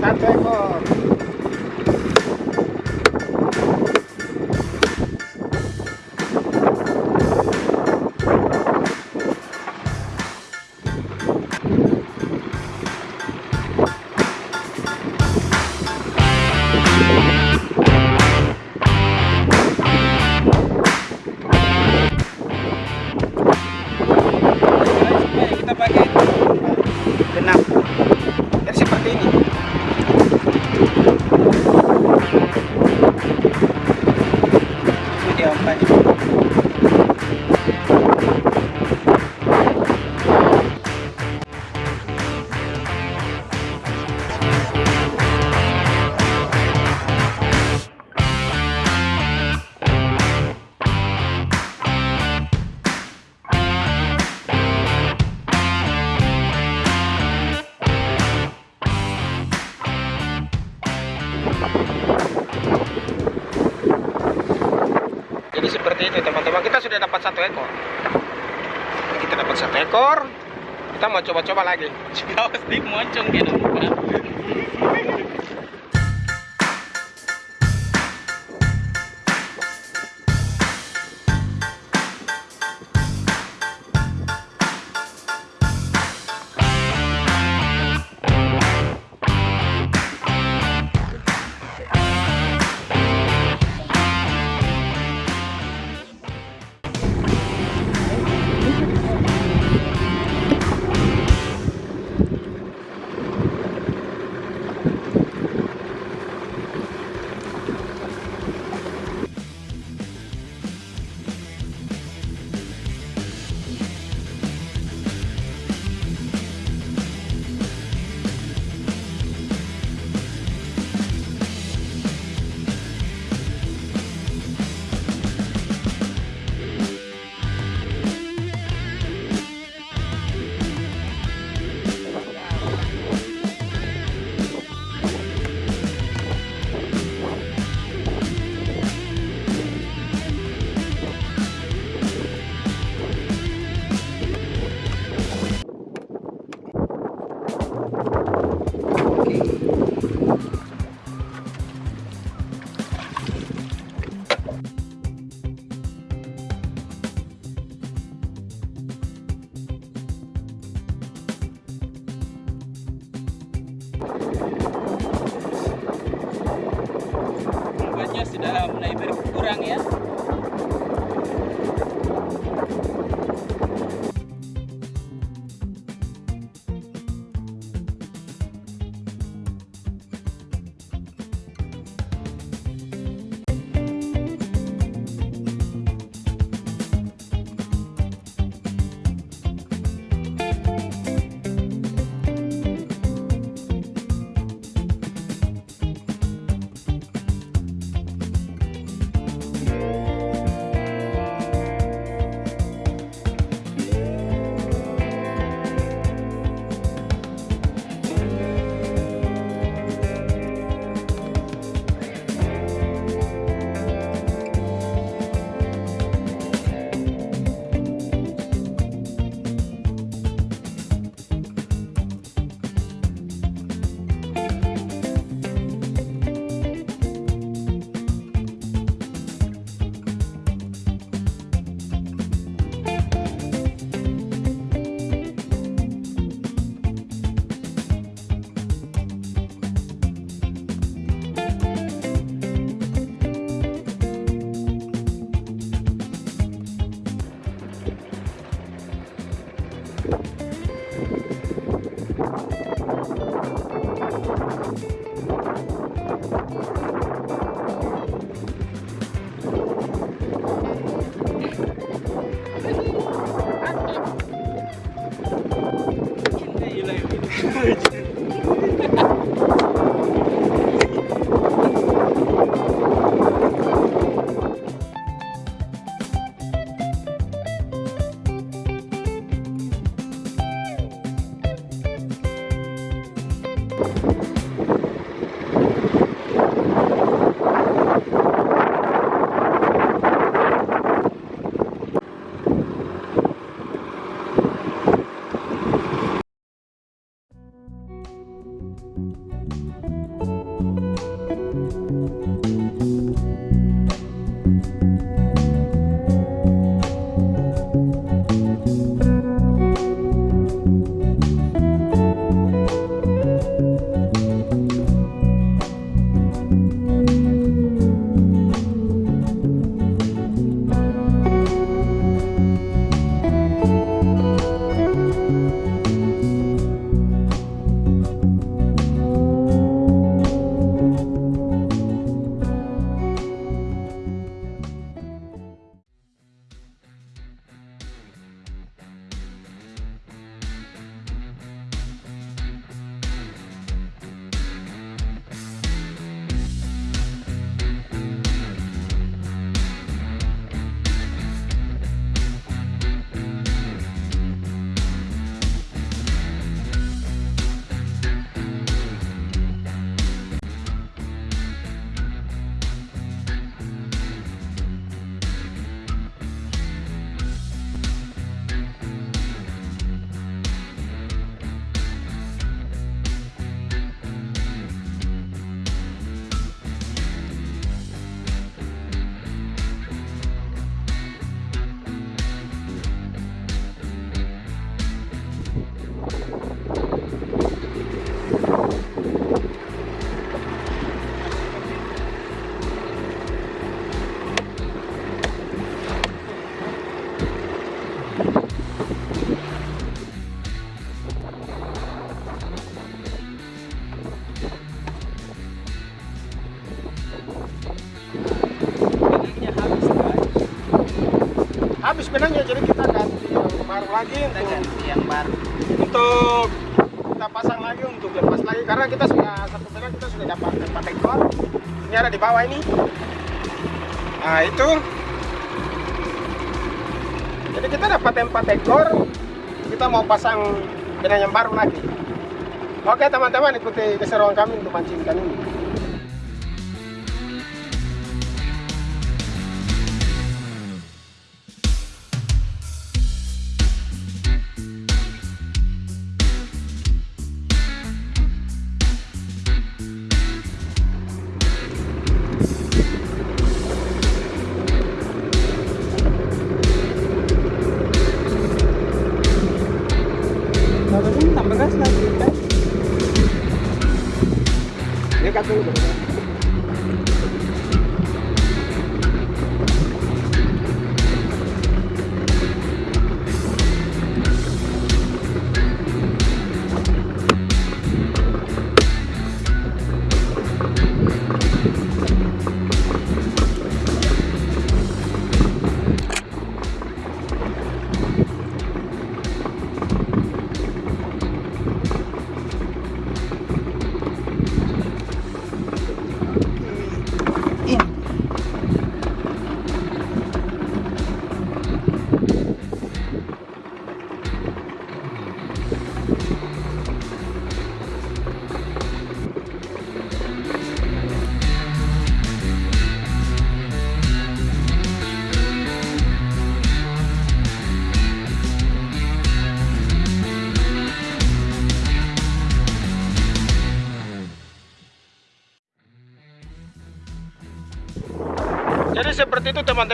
satu ekor itu teman-teman. Kita sudah dapat satu ekor. Kita dapat satu ekor. Kita mau coba-coba lagi. Awas di moncong gitu. Obatnya sudah mulai berkurang ya. Habis benangnya jadi kita ganti yang baru lagi Kita untuk, ganti yang baru. untuk kita pasang lagi untuk lepas lagi karena kita sudah satu benang kita sudah dapat empat ekor. Ini ada di bawah ini. Nah itu. Jadi kita dapat empat ekor kita mau pasang benang yang baru lagi. Oke teman-teman ikuti keseruan kami untuk mancing ikan ini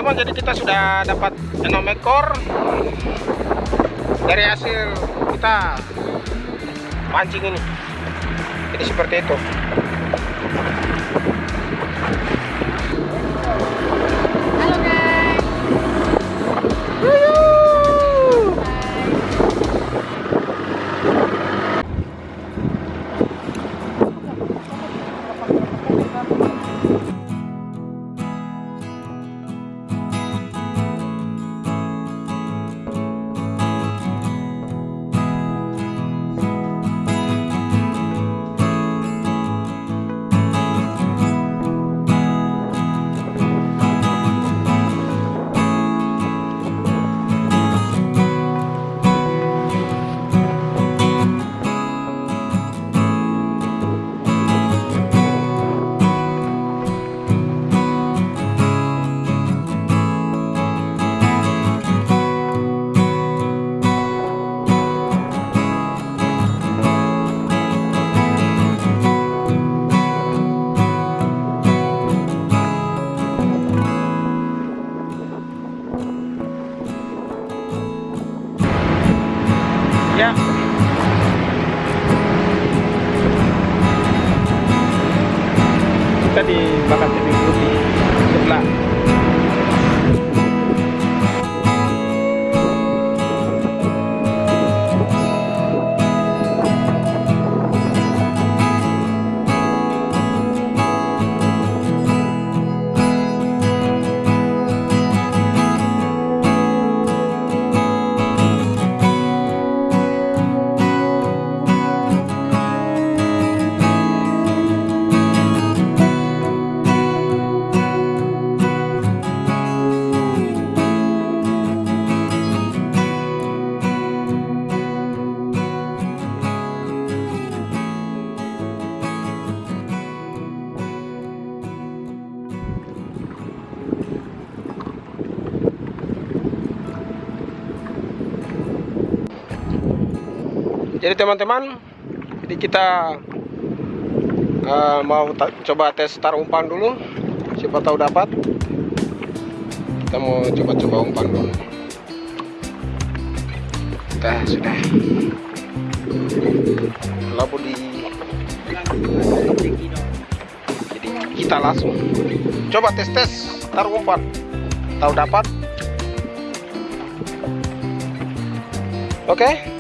teman-teman. Jadi kita sudah dapat 6 ekor dari hasil kita mancing ini. Jadi seperti itu. Ya. Kita di Bakat TV di sebelah. Teman-teman, jadi kita eh, mau coba tes taruh umpan dulu. Siapa tahu dapat. Kita mau coba-coba umpan dulu. Kita sudah. Labu di jadi kita langsung coba tes tes taruh umpan. Tahu dapat? Oke.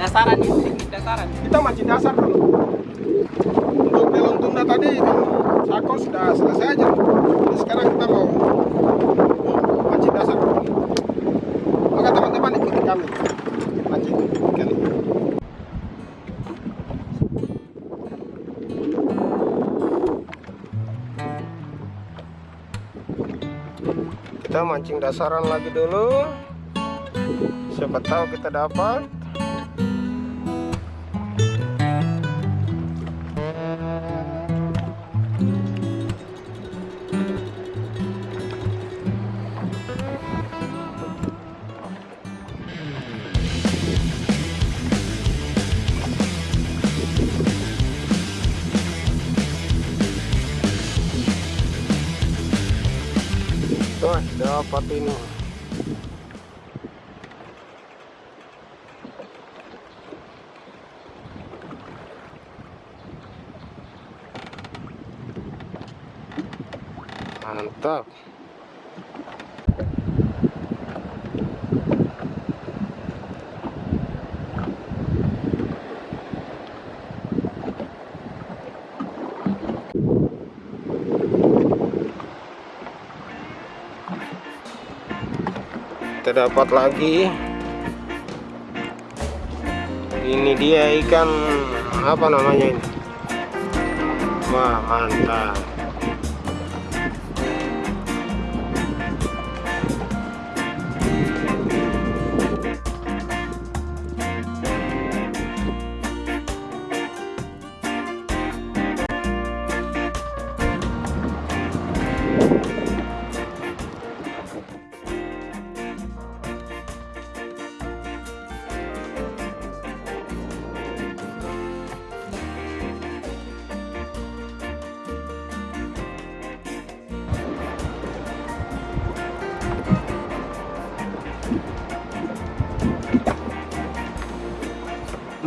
Dasaran ya, teknik dasaran. kita mancing dasar dulu untuk belon tunda tadi sako sudah selesai aja. Jadi sekarang kita mau mancing dasar dulu maka teman-teman ikuti kami. Mancing kali. Kita mancing dasaran lagi dulu. Siapa tahu kita dapat dapat ini. Mantap. Kita dapat lagi. Ini dia ikan apa namanya ini? Wah mantap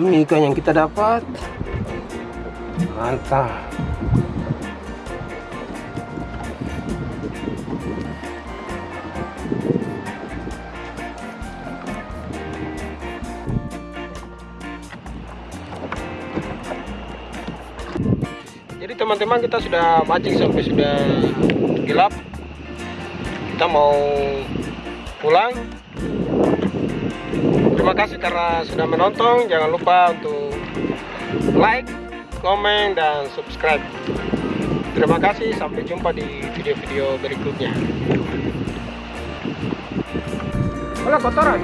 ini ikan yang kita dapat. Mantap. Jadi teman-teman kita sudah mancing sampai sudah gelap. Kita mau pulang terima kasih karena sudah menonton. Jangan lupa untuk like komen dan subscribe. Terima kasih. Sampai jumpa di video-video berikutnya. Hola kotoran